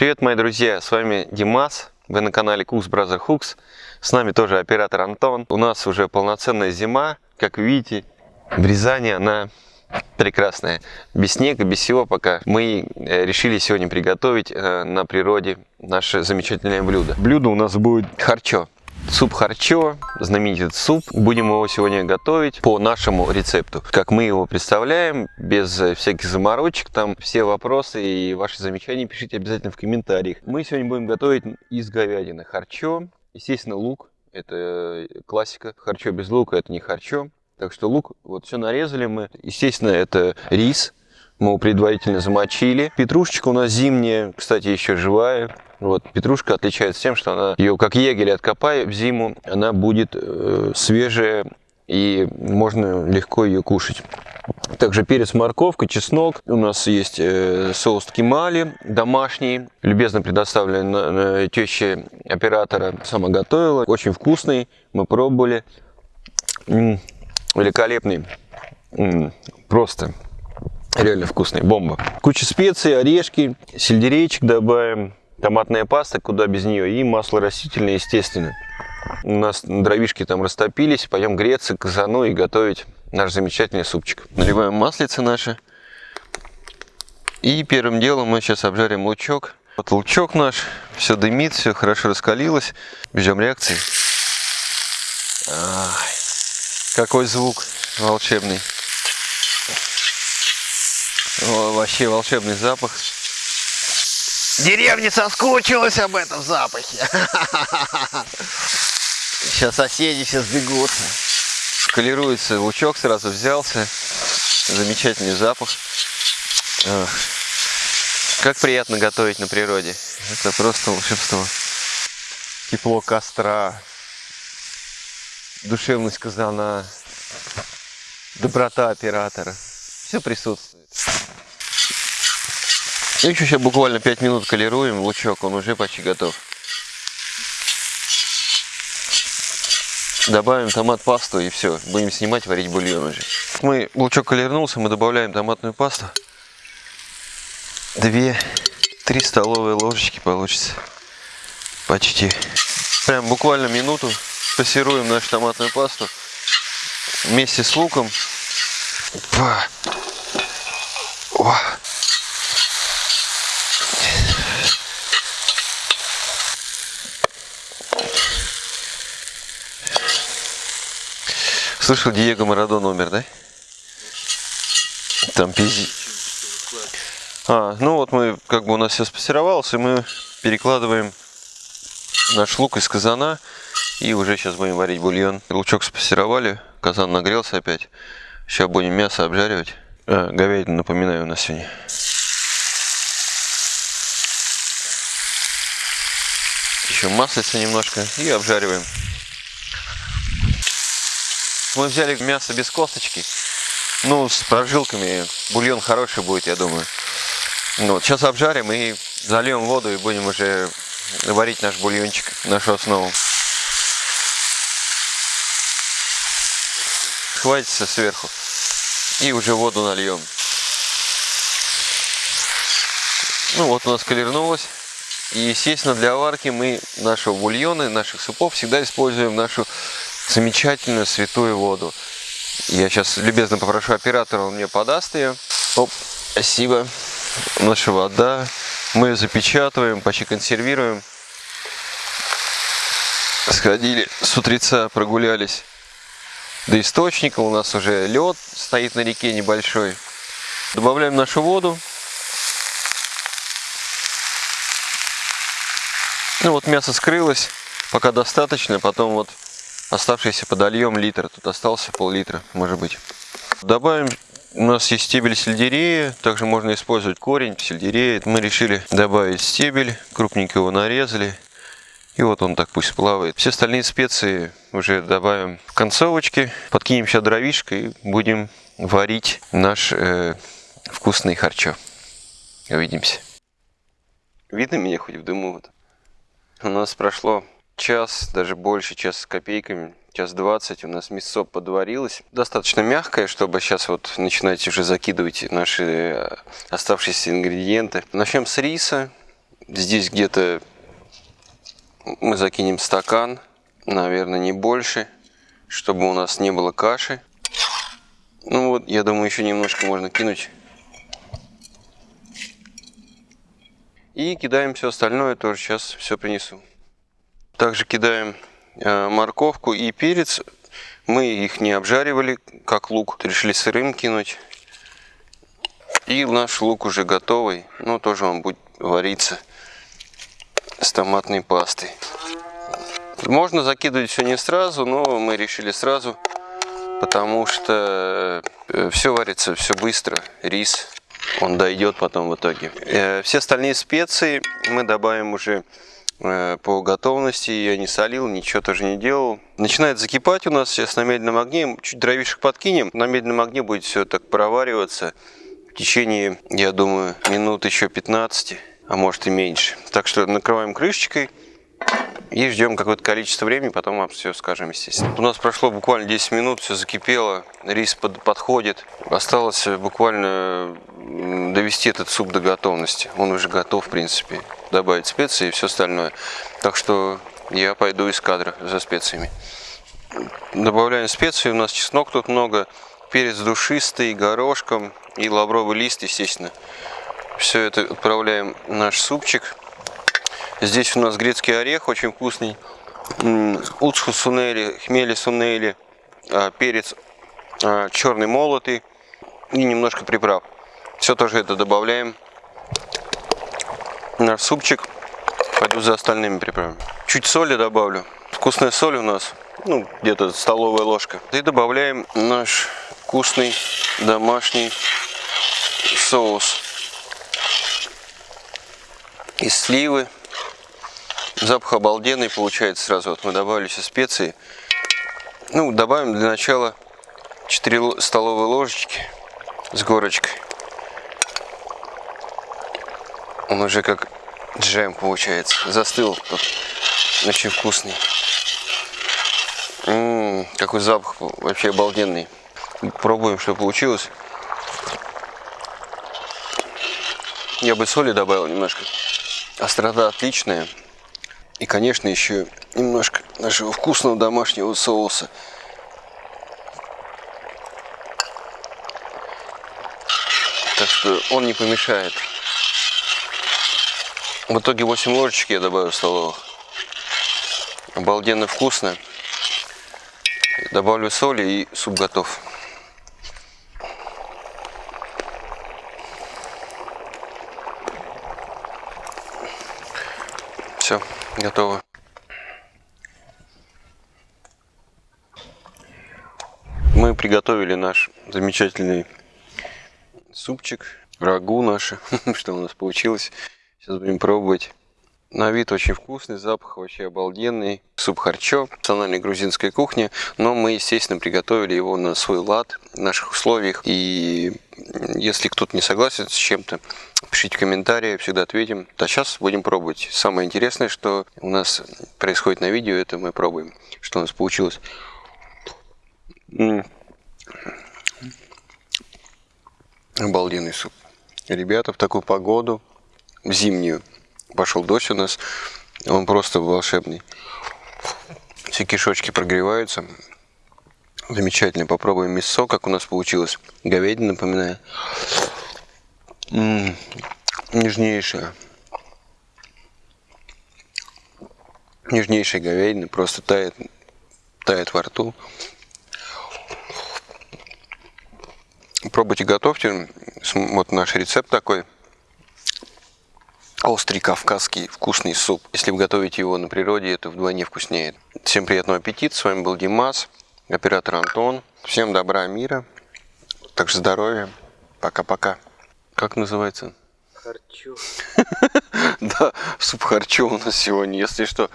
Привет, мои друзья, с вами Димас, вы на канале Cooks Brother Hooks, с нами тоже оператор Антон. У нас уже полноценная зима, как видите, в Рязани она прекрасная, без снега, без всего пока. Мы э, решили сегодня приготовить э, на природе наше замечательное блюдо. Блюдо у нас будет харчо. Суп харчо, знаменитый суп. Будем его сегодня готовить по нашему рецепту. Как мы его представляем, без всяких заморочек. Там все вопросы и ваши замечания пишите обязательно в комментариях. Мы сегодня будем готовить из говядины харчо. Естественно, лук. Это классика. Харчо без лука это не харчо. Так что лук, вот все нарезали мы. Естественно, это рис. Мы предварительно замочили. Петрушечка у нас зимняя, кстати, еще живая. Вот, петрушка отличается тем, что она ее как егель откопай в зиму, она будет э, свежая и можно легко ее кушать. Также перец, морковка, чеснок. У нас есть э, соус кимали домашний, любезно предоставлен на теще оператора. Сама готовила, очень вкусный, мы пробовали. М -м, великолепный, -м, просто реально вкусный, бомба. Куча специй, орешки, сельдерейчик добавим томатная паста, куда без нее, и масло растительное, естественно. У нас дровишки там растопились, пойдем греться казану и готовить наш замечательный супчик. Наливаем маслице наше. И первым делом мы сейчас обжарим лучок. Вот лучок наш, все дымит, все хорошо раскалилось. Ждем реакции. Ай, какой звук волшебный. О, вообще волшебный запах. Деревня соскучилась об этом запахе. Сейчас соседи все сбегутся. Колируется лучок, сразу взялся. Замечательный запах. Как приятно готовить на природе. Это просто волшебство. Тепло костра, душевность казана, доброта оператора. Все присутствует. Еще сейчас буквально 5 минут колируем лучок, он уже почти готов. Добавим томат пасту и все, будем снимать, варить бульон уже. Мы, лучок колернулся, мы добавляем томатную пасту. 2-3 столовые ложечки получится. Почти. Прям буквально минуту пассируем нашу томатную пасту вместе с луком. Опа. О. Слышал, Диего Марадон умер, да? Там пизди. А, ну вот мы, как бы у нас все спассеровалось, и мы перекладываем наш лук из казана. И уже сейчас будем варить бульон. Лучок спассеровали, казан нагрелся опять. Сейчас будем мясо обжаривать. А, говядину, напоминаю, у нас сегодня. Еще маслица немножко и обжариваем. Мы взяли мясо без косточки. Ну, с прожилками. Бульон хороший будет, я думаю. Ну, вот, сейчас обжарим и зальем воду и будем уже варить наш бульончик, нашу основу. Хватится сверху. И уже воду нальем. Ну вот у нас колернулось. И естественно для варки мы нашего бульона, наших супов всегда используем нашу замечательную святую воду. Я сейчас любезно попрошу оператора, он мне подаст ее. Оп, спасибо. Наша вода. Мы ее запечатываем, почти консервируем. Сходили с утреца, прогулялись до источника. У нас уже лед стоит на реке небольшой. Добавляем нашу воду. Ну вот мясо скрылось, пока достаточно. Потом вот Оставшийся подольем литр. Тут остался пол-литра, может быть. Добавим у нас есть стебель сельдерея, также можно использовать корень сельдерея. Мы решили добавить стебель, крупненько его нарезали. И вот он так пусть плавает. Все остальные специи уже добавим в концовочки. Подкинем сейчас дровишко и будем варить наш э, вкусный харчо. Увидимся. Видно меня хоть в дыму? Вот. У нас прошло час, даже больше, час с копейками, час двадцать у нас мясо подварилось. Достаточно мягкое, чтобы сейчас вот начинать уже закидывать наши э, оставшиеся ингредиенты. Начнем с риса. Здесь где-то мы закинем стакан, наверное, не больше, чтобы у нас не было каши. Ну вот, я думаю, еще немножко можно кинуть. И кидаем все остальное, тоже сейчас все принесу. Также кидаем э, морковку и перец. Мы их не обжаривали, как лук. Решили сырым кинуть. И наш лук уже готовый. Но тоже он будет вариться с томатной пастой. Можно закидывать все не сразу, но мы решили сразу, потому что э, все варится все быстро. Рис, он дойдет потом в итоге. Э, все остальные специи мы добавим уже по готовности. Я не солил, ничего тоже не делал. Начинает закипать у нас сейчас на медленном огне. Чуть дровишек подкинем. На медленном огне будет все так провариваться в течение, я думаю, минут еще 15, а может и меньше. Так что накрываем крышечкой и ждем какое-то количество времени, потом вам все скажем, естественно. У нас прошло буквально 10 минут, все закипело, рис под, подходит. Осталось буквально довести этот суп до готовности. Он уже готов, в принципе. Добавить специи и все остальное. Так что я пойду из кадра за специями. Добавляем специи, у нас чеснок тут много, перец душистый, горошком и лавровый лист, естественно. Все это отправляем в наш супчик. Здесь у нас грецкий орех, очень вкусный. Уцху сунели, хмели сунели, а, перец а, черный молотый и немножко приправ. Все тоже это добавляем. Наш супчик. Пойду за остальными приправами. Чуть соли добавлю. Вкусная соль у нас, ну, где-то столовая ложка. И добавляем наш вкусный домашний соус из сливы. Запах обалденный получается сразу. Вот мы добавили все специи. Ну, добавим для начала 4 столовые ложечки с горочкой. Он уже как джем получается. Застыл тут. Очень вкусный. М -м, какой запах вообще обалденный. Пробуем, что получилось. Я бы соли добавил немножко. Острота отличная. И, конечно, еще немножко нашего вкусного домашнего соуса. Так что он не помешает. В итоге 8 ложечек я добавил столовых. Обалденно вкусно. Добавлю соли и суп готов. Все, готово. Мы приготовили наш замечательный супчик, рагу наше, что у нас получилось. Сейчас будем пробовать. На вид очень вкусный, запах вообще обалденный. Суп харчо, национальной грузинской кухни. Но мы, естественно, приготовили его на свой лад, в наших условиях. И если кто-то не согласен с чем-то, пишите комментарии, всегда ответим. А сейчас будем пробовать. Самое интересное, что у нас происходит на видео, это мы пробуем, что у нас получилось. Обалденный суп. Ребята, в такую погоду, зимнюю, пошел дождь у нас, он просто волшебный. Все кишочки прогреваются. Замечательно. Попробуем мясо, как у нас получилось. Говядина, напоминаю. М -м, нежнейшая. Нежнейшая говядина. Просто тает, тает во рту. Пробуйте, готовьте. Вот наш рецепт такой острый кавказский вкусный суп. Если вы готовите его на природе, это вдвойне вкуснее. Всем приятного аппетита. С вами был Димас, оператор Антон. Всем добра, мира. Также здоровья. Пока-пока. Как называется? Харчо. Да, суп харчо у нас сегодня, если что.